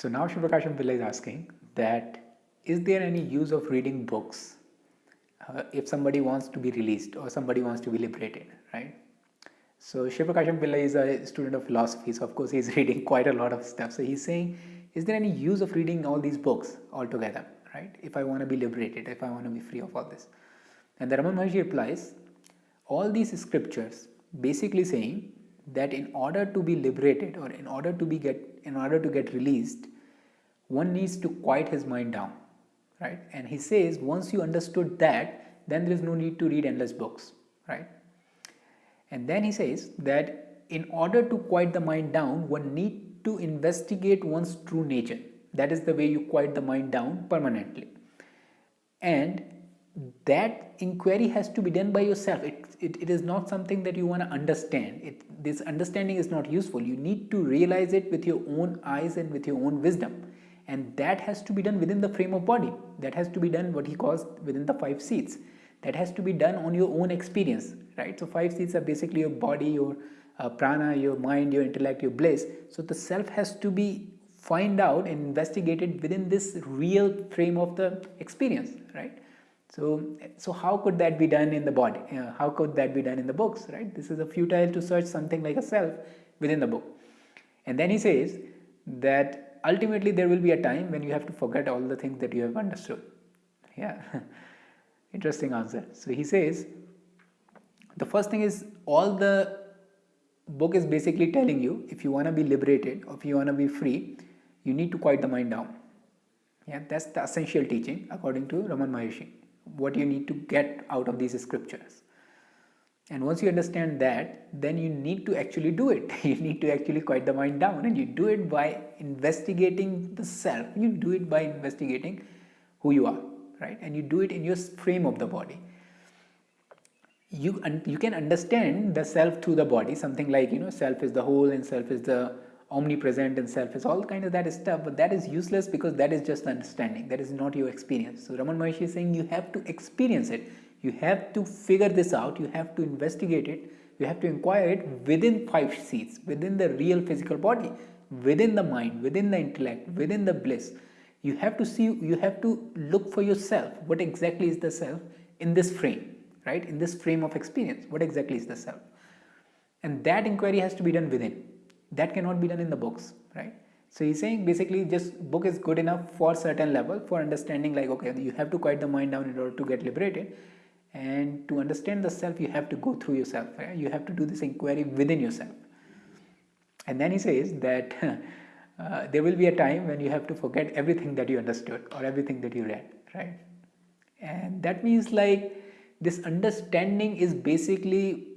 So now Shivakasham Pillai is asking that is there any use of reading books uh, if somebody wants to be released or somebody wants to be liberated, right? So Shivakasham Pillai is a student of philosophy, so of course he's reading quite a lot of stuff. So he's saying, is there any use of reading all these books altogether, right? If I want to be liberated, if I want to be free of all this. And the Raman Maharshi replies, all these scriptures basically saying that in order to be liberated or in order to be get in order to get released one needs to quiet his mind down right? And he says once you understood that then there is no need to read endless books right? And then he says that in order to quiet the mind down one need to investigate one's true nature. That is the way you quiet the mind down permanently. And that inquiry has to be done by yourself. It, it, it is not something that you want to understand. It, this understanding is not useful. You need to realize it with your own eyes and with your own wisdom. And that has to be done within the frame of body. That has to be done what he calls within the five sheaths. That has to be done on your own experience right? So five sheaths are basically your body your uh, prana your mind your intellect your bliss. So the self has to be find out and investigated within this real frame of the experience right so, so how could that be done in the body? Uh, how could that be done in the books, right? This is a futile to search something like a self within the book. And then he says that ultimately there will be a time when you have to forget all the things that you have understood. Yeah, interesting answer. So he says the first thing is all the book is basically telling you if you want to be liberated or if you want to be free, you need to quiet the mind down. Yeah, that's the essential teaching according to Raman Maharshi what you need to get out of these scriptures. And once you understand that then you need to actually do it. You need to actually quiet the mind down and you do it by investigating the self. You do it by investigating who you are right? And you do it in your frame of the body. You you can understand the self through the body. Something like you know self is the whole and self is the omnipresent and self is all kind of that stuff but that is useless because that is just understanding. That is not your experience. So Raman Maharshi is saying you have to experience it. You have to figure this out. You have to investigate it. You have to inquire it within five sheaths within the real physical body within the mind within the intellect within the bliss. You have to see you have to look for yourself. What exactly is the self in this frame right? In this frame of experience what exactly is the self? And that inquiry has to be done within that cannot be done in the books right? So he's saying basically just book is good enough for certain level for understanding like okay you have to quiet the mind down in order to get liberated. And to understand the self you have to go through yourself right? you have to do this inquiry within yourself. And then he says that uh, there will be a time when you have to forget everything that you understood or everything that you read right? And that means like this understanding is basically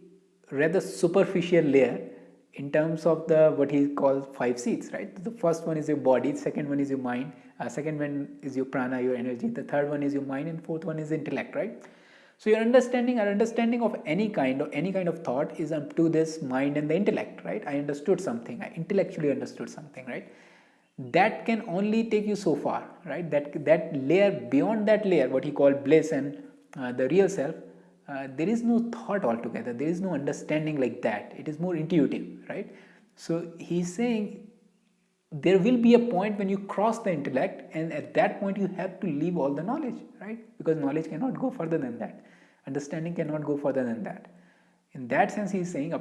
rather superficial layer in terms of the what he calls five sheaths right? The first one is your body second one is your mind uh, second one is your prana your energy the third one is your mind and fourth one is intellect right? So your understanding our understanding of any kind of any kind of thought is up to this mind and the intellect right? I understood something i intellectually understood something right? That can only take you so far right? That that layer beyond that layer what he called bliss and uh, the real self uh, there is no thought altogether. There is no understanding like that. It is more intuitive right? So he's saying there will be a point when you cross the intellect and at that point you have to leave all the knowledge right? Because knowledge cannot go further than that. Understanding cannot go further than that. In that sense he is saying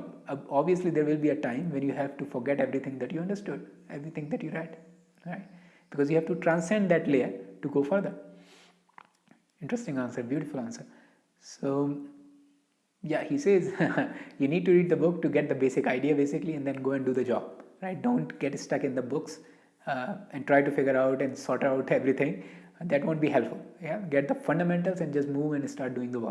obviously there will be a time when you have to forget everything that you understood everything that you read right? Because you have to transcend that layer to go further. Interesting answer beautiful answer so yeah, he says you need to read the book to get the basic idea basically and then go and do the job, right? Don't get stuck in the books uh, and try to figure out and sort out everything. That won't be helpful. Yeah, get the fundamentals and just move and start doing the work.